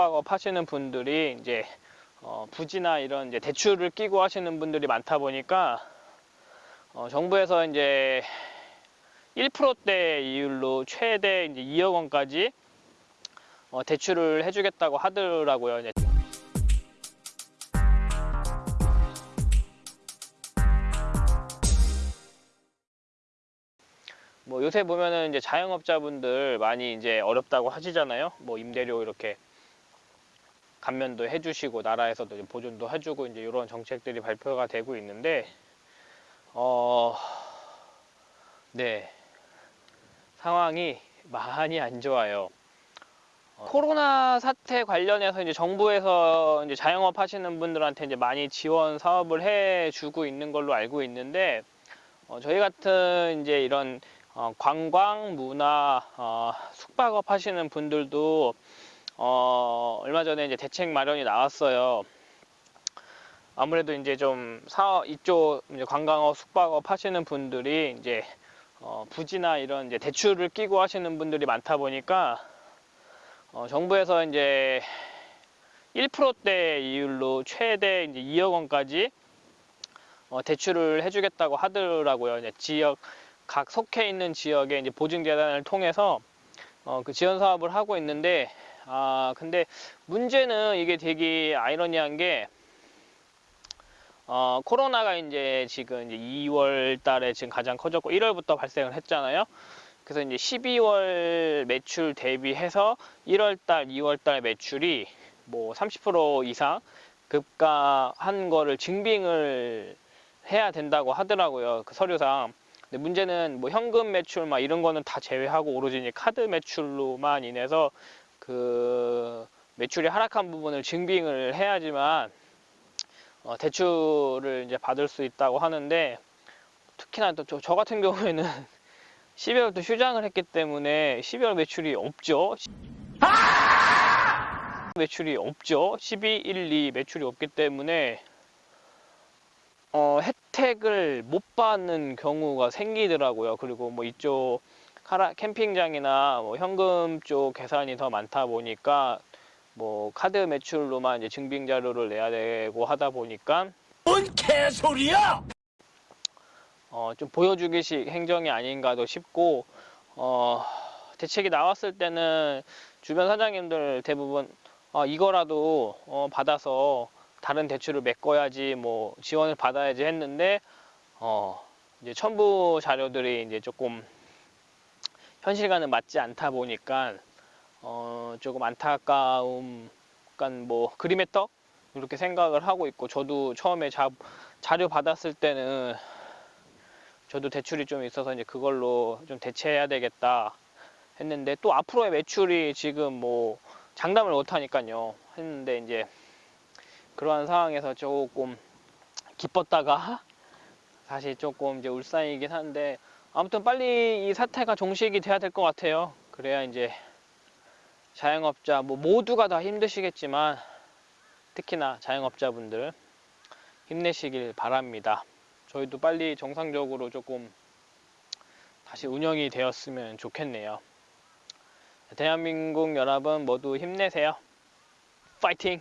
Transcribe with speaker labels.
Speaker 1: 숙박업 하시는 분들이 이제 어, 부지나 이런 이제 대출을 끼고 하시는 분들이 많다 보니까 어, 정부에서 이제 1%대 이율로 최대 이제 2억 원까지 어, 대출을 해주겠다고 하더라고요. 이제 뭐 요새 보면은 이제 자영업자분들 많이 이제 어렵다고 하시잖아요. 뭐 임대료 이렇게 감면도 해주시고 나라에서도 보존도 해주고 이제 이런 정책들이 발표가 되고 있는데 어, 네 상황이 많이 안 좋아요. 어, 코로나 사태 관련해서 이제 정부에서 이제 자영업 하시는 분들한테 이제 많이 지원 사업을 해주고 있는 걸로 알고 있는데 어, 저희 같은 이제 이런 어, 관광, 문화, 어, 숙박업 하시는 분들도 어, 얼마 전에 이제 대책 마련이 나왔어요. 아무래도 이제 좀 사업 이쪽 이제 관광업, 숙박업 하시는 분들이 이제 어, 부지나 이런 이제 대출을 끼고 하시는 분들이 많다 보니까 어, 정부에서 이제 1%대 이율로 최대 이제 2억 원까지 어, 대출을 해주겠다고 하더라고요. 이제 지역 각 속해 있는 지역에 이제 보증재단을 통해서 어, 그 지원 사업을 하고 있는데 아 근데 문제는 이게 되게 아이러니한 게 어, 코로나가 이제 지금 이제 2월 달에 지금 가장 커졌고 1월부터 발생을 했잖아요. 그래서 이제 12월 매출 대비해서 1월 달, 2월 달 매출이 뭐 30% 이상 급가한 거를 증빙을 해야 된다고 하더라고요. 그 서류상. 근데 문제는 뭐 현금 매출 막 이런 거는 다 제외하고 오로지 이제 카드 매출로만 인해서 그 매출이 하락한 부분을 증빙을 해야지만 어, 대출을 이제 받을 수 있다고 하는데 특히나 또 저 같은 경우에는 12월도 휴장을 했기 때문에 12월 매출이 없죠. 매출이 없죠. 12, 1, 2 매출이 없기 때문에 어, 혜택을 못 받는 경우가 생기더라고요. 그리고 뭐 이쪽 캠핑장이나 뭐 현금 쪽 계산이 더 많다 보니까 뭐 카드 매출로만 이제 증빙 자료를 내야 되고 하다 보니까
Speaker 2: 뭔 개소리야!
Speaker 1: 어, 좀 보여주기식 행정이 아닌가도 싶고 어, 대책이 나왔을 때는 주변 사장님들 대부분 어, 이거라도 어, 받아서 다른 대출을 메꿔야지 뭐 지원을 받아야지 했는데 어, 이제 첨부 자료들이 이제 조금 현실과는 맞지 않다 보니까 어, 조금 안타까움, 약간 뭐 그림의 떡? 이렇게 생각을 하고 있고 저도 처음에 자, 자료 받았을 때는 저도 대출이 좀 있어서 이제 그걸로 좀 대체해야 되겠다 했는데 또 앞으로의 매출이 지금 뭐 장담을 못 하니까요. 했는데 이제 그러한 상황에서 조금 기뻤다가 사실 조금 이제 울상이긴 한데 아무튼 빨리 이 사태가 종식이 돼야 될 것 같아요. 그래야 이제 자영업자 뭐 모두가 다 힘드시겠지만 특히나 자영업자분들 힘내시길 바랍니다. 저희도 빨리 정상적으로 조금 다시 운영이 되었으면 좋겠네요. 대한민국 여러분 모두 힘내세요. 파이팅